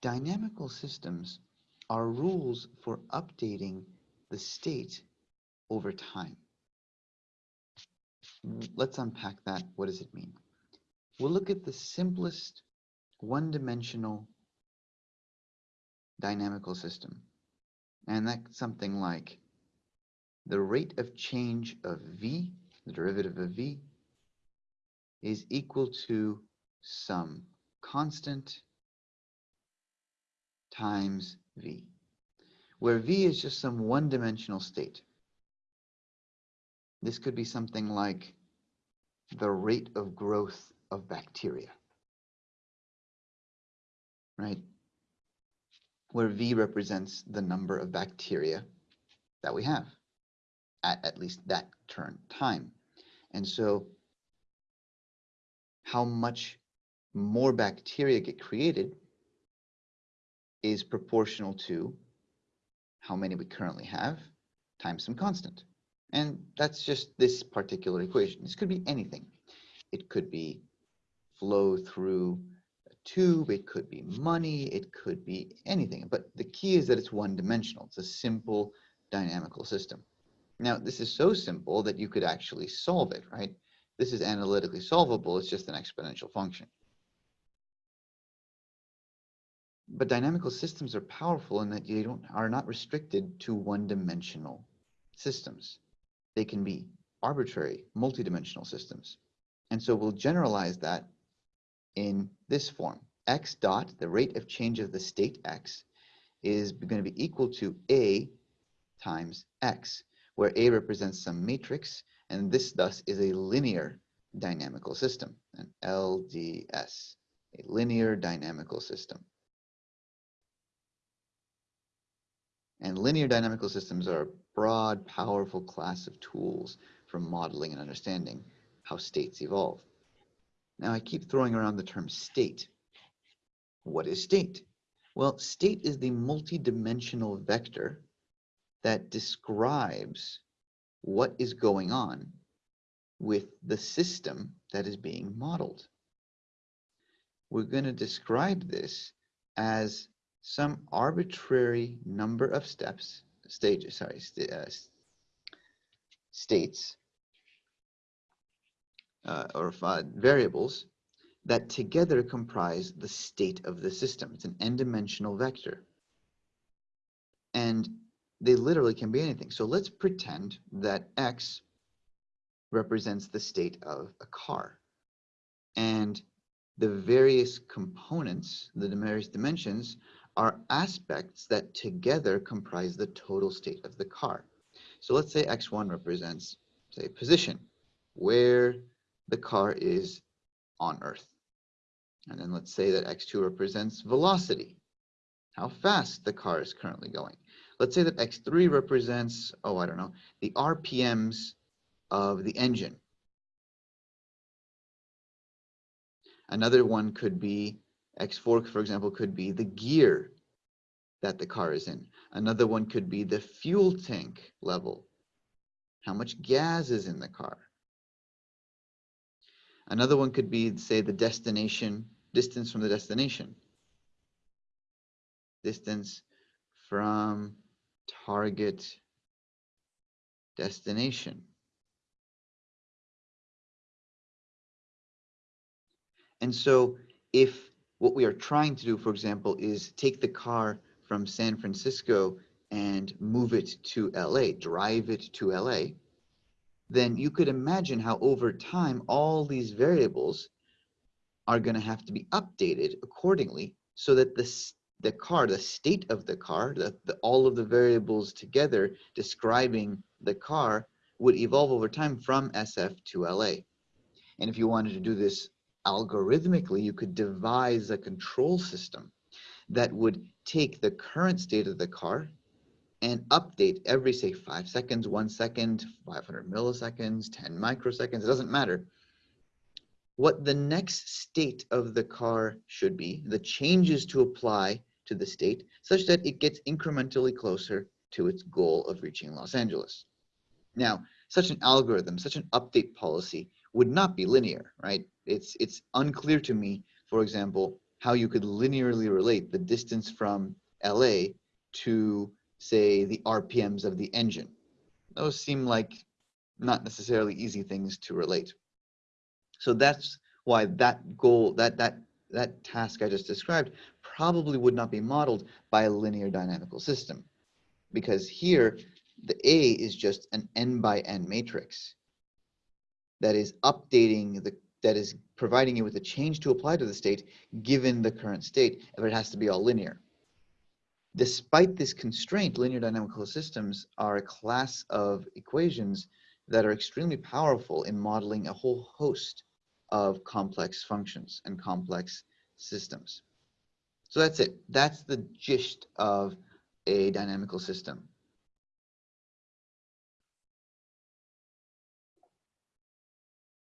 dynamical systems are rules for updating the state over time. Let's unpack that. What does it mean? We'll look at the simplest one-dimensional dynamical system. And that's something like the rate of change of v, the derivative of v, is equal to some constant times v, where v is just some one-dimensional state. This could be something like the rate of growth of bacteria, right? Where v represents the number of bacteria that we have at at least that turn time. And so how much more bacteria get created is proportional to how many we currently have times some constant. And that's just this particular equation. This could be anything. It could be flow through a tube, it could be money, it could be anything. But the key is that it's one dimensional. It's a simple dynamical system. Now, this is so simple that you could actually solve it, right? This is analytically solvable. It's just an exponential function. But dynamical systems are powerful in that they don't are not restricted to one-dimensional systems. They can be arbitrary, multidimensional systems. And so we'll generalize that in this form. x dot, the rate of change of the state x, is going to be equal to a times x, where a represents some matrix, and this thus is a linear dynamical system, an LDS, a linear dynamical system. And linear dynamical systems are a broad, powerful class of tools for modeling and understanding how states evolve. Now I keep throwing around the term state. What is state? Well, state is the multidimensional vector that describes what is going on with the system that is being modeled. We're going to describe this as some arbitrary number of steps, stages, sorry, st uh, states, uh, or uh, variables that together comprise the state of the system. It's an n-dimensional vector. And they literally can be anything. So let's pretend that x represents the state of a car. And the various components, the various dimensions, are aspects that together comprise the total state of the car. So let's say x1 represents, say, position, where the car is on Earth. And then let's say that x2 represents velocity, how fast the car is currently going. Let's say that x3 represents, oh, I don't know, the RPMs of the engine. Another one could be X4, for example, could be the gear that the car is in. Another one could be the fuel tank level, how much gas is in the car. Another one could be, say, the destination, distance from the destination. Distance from target destination. And so if what we are trying to do, for example, is take the car from San Francisco and move it to LA, drive it to LA, then you could imagine how over time all these variables are going to have to be updated accordingly so that the, the car, the state of the car, the, the, all of the variables together describing the car would evolve over time from SF to LA. And if you wanted to do this algorithmically, you could devise a control system that would take the current state of the car and update every, say, five seconds, one second, 500 milliseconds, 10 microseconds, it doesn't matter. What the next state of the car should be, the changes to apply to the state, such that it gets incrementally closer to its goal of reaching Los Angeles. Now, such an algorithm, such an update policy would not be linear, right? It's, it's unclear to me, for example, how you could linearly relate the distance from LA to, say, the RPMs of the engine. Those seem like not necessarily easy things to relate. So that's why that goal, that, that, that task I just described probably would not be modeled by a linear dynamical system. Because here, the A is just an n by n matrix that is updating the that is providing you with a change to apply to the state given the current state, but it has to be all linear. Despite this constraint, linear dynamical systems are a class of equations that are extremely powerful in modeling a whole host of complex functions and complex systems. So that's it. That's the gist of a dynamical system.